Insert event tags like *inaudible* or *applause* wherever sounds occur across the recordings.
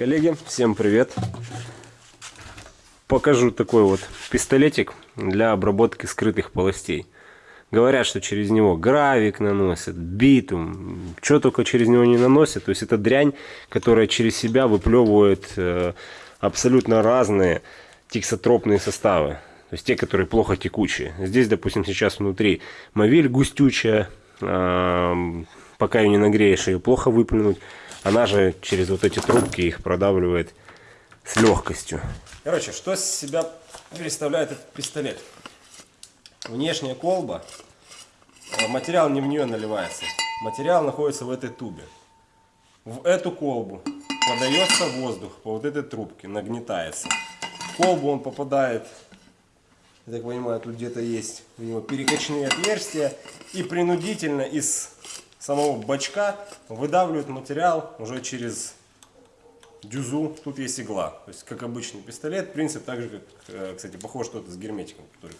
Коллеги, всем привет! Покажу такой вот пистолетик для обработки скрытых полостей. Говорят, что через него гравик наносят, битум, что только через него не наносят. То есть это дрянь, которая через себя выплевывает э, абсолютно разные тиксотропные составы. То есть те, которые плохо текучие. Здесь, допустим, сейчас внутри мовиль густючая, пока ее не нагреешь, ее плохо выплюнуть. Она же через вот эти трубки их продавливает с легкостью. Короче, что из себя представляет этот пистолет? Внешняя колба, э, материал не в нее наливается, материал находится в этой тубе. В эту колбу подается воздух по вот этой трубке, нагнетается. В колбу он попадает, я так понимаю, тут где-то есть у него перекачные отверстия и принудительно из самого бачка выдавливают материал уже через дюзу. Тут есть игла. То есть, как обычный пистолет, принцип так же, как, э, кстати, похож что-то с герметиком, который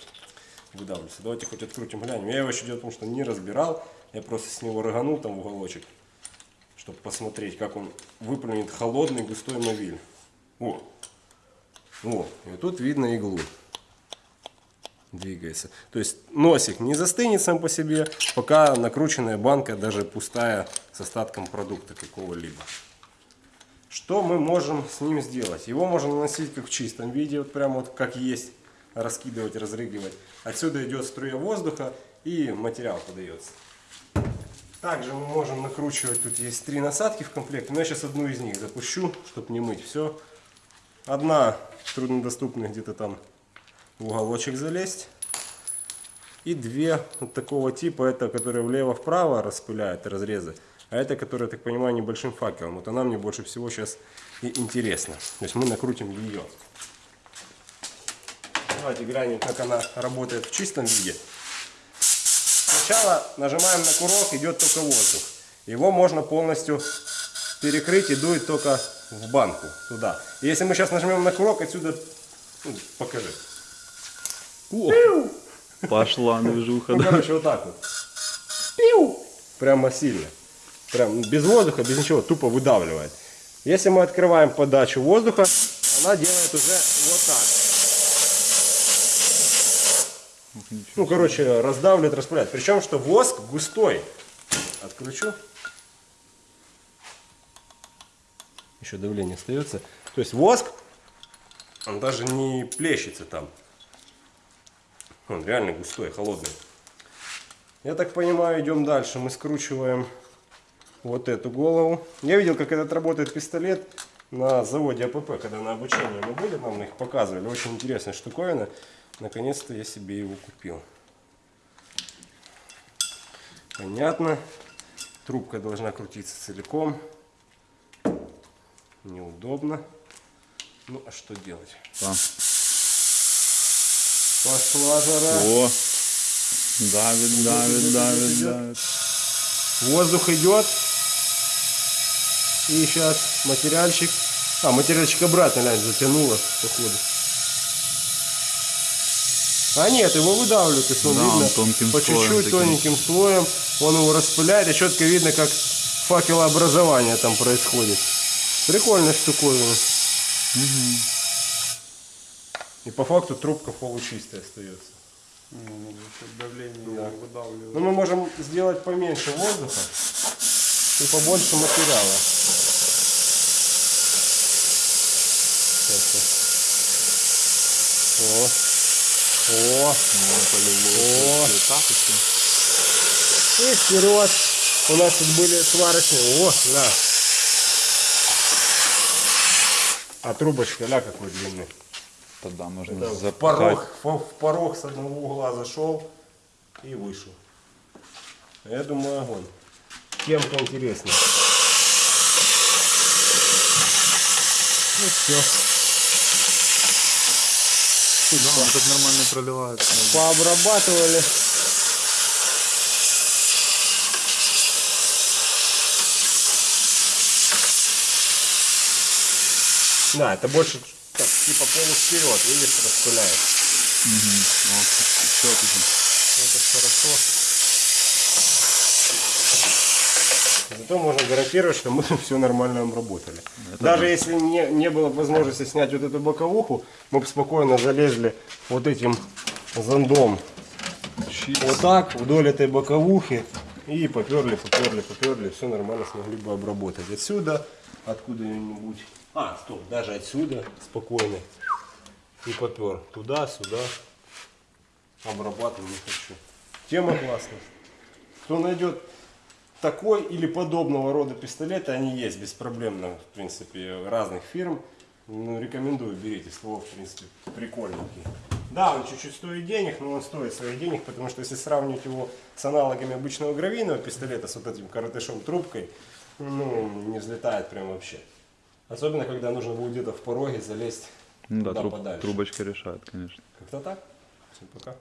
выдавливается. Давайте хоть открутим, глянем. Я его еще дело в том, что не разбирал. Я просто с него рыганул там в уголочек, чтобы посмотреть, как он выплюнет холодный густой мобиль. О! О! И тут видно иглу двигается. То есть носик не застынет сам по себе, пока накрученная банка, даже пустая, с остатком продукта какого-либо. Что мы можем с ним сделать? Его можно наносить как в чистом виде, вот прямо вот как есть, раскидывать, разрыгивать. Отсюда идет струя воздуха и материал подается. Также мы можем накручивать, тут есть три насадки в комплекте, но я сейчас одну из них запущу, чтобы не мыть все. Одна труднодоступная где-то там в уголочек залезть. И две вот такого типа, это которые влево-вправо распыляют разрезы, а это, которая, я так понимаю, небольшим факелом. Вот она мне больше всего сейчас и интересна. То есть мы накрутим ее. Давайте глянем, как она работает в чистом виде. Сначала нажимаем на курок, идет только воздух. Его можно полностью перекрыть и дует только в банку туда. если мы сейчас нажмем на курок, отсюда, ну, покажи. О, пошла движуха. Ну, короче, вот так вот. Пиу! Прямо сильно. Прям без воздуха, без ничего, тупо выдавливает. Если мы открываем подачу воздуха, она делает уже вот так. Ну, короче, раздавливает, распыляет. Причем, что воск густой. Отключу. Еще давление остается. То есть воск, он даже не плещется там. Он реально густой, холодный. Я так понимаю, идем дальше. Мы скручиваем вот эту голову. Я видел, как этот работает пистолет на заводе АПП, когда на обучение мы были, нам их показывали. Очень интересная штуковина. Наконец-то я себе его купил. Понятно. Трубка должна крутиться целиком. Неудобно. Ну, а что делать? Да. Пошла жара. О, давит, давит, давит, давит. Воздух идет. И сейчас материальчик. А, материальчик обратно, глянь, затянуло, походу. А нет, его выдавливают, есть он Да, видно он тонким по чуть-чуть, тоненьким слоем. Он его распыляет, и четко видно, как факелообразование там происходит. Прикольная штуковина. И по факту трубка получистая остается. давление Да. выдавливает. Но мы можем сделать поменьше воздуха и побольше материала. Сейчас О, о, О. О. И вперед. У нас тут были сварочные. О, да. А трубочка, ля какой длинный. Тогда можно Да, в порог, в в порог с одного угла зашел и вышел. Я думаю, огонь. Кем-то интересно. Ну все. Да, он так нормально проливается. Пообрабатывали. Да, это больше так, типа полу вперед, видишь, распыляет. Вот, еще отлично. Это хорошо. то можно гарантировать, что мы *laughs* все нормально обработали. Это Даже да. если не, не было возможности снять вот эту боковуху, мы бы спокойно залезли вот этим зондом Чикс. вот так вдоль этой боковухи и поперли, поперли, поперли, все нормально смогли бы обработать. Отсюда, откуда-нибудь, а, стоп, даже отсюда спокойно и попер туда, сюда, обрабатывать не хочу. Тема классная. Кто найдет такой или подобного рода пистолеты, они есть беспроблемно, в принципе, разных фирм. Ну, рекомендую, берите, ствол, в принципе, прикольненький. Да, он чуть-чуть стоит денег, но он стоит своих денег, потому что если сравнивать его с аналогами обычного гравийного пистолета, с вот этим коротышом трубкой, ну, не взлетает прям вообще. Особенно, когда нужно будет где-то в пороге залезть Ну да, труб- подальше. трубочка решает, конечно. Как-то так. Всем пока.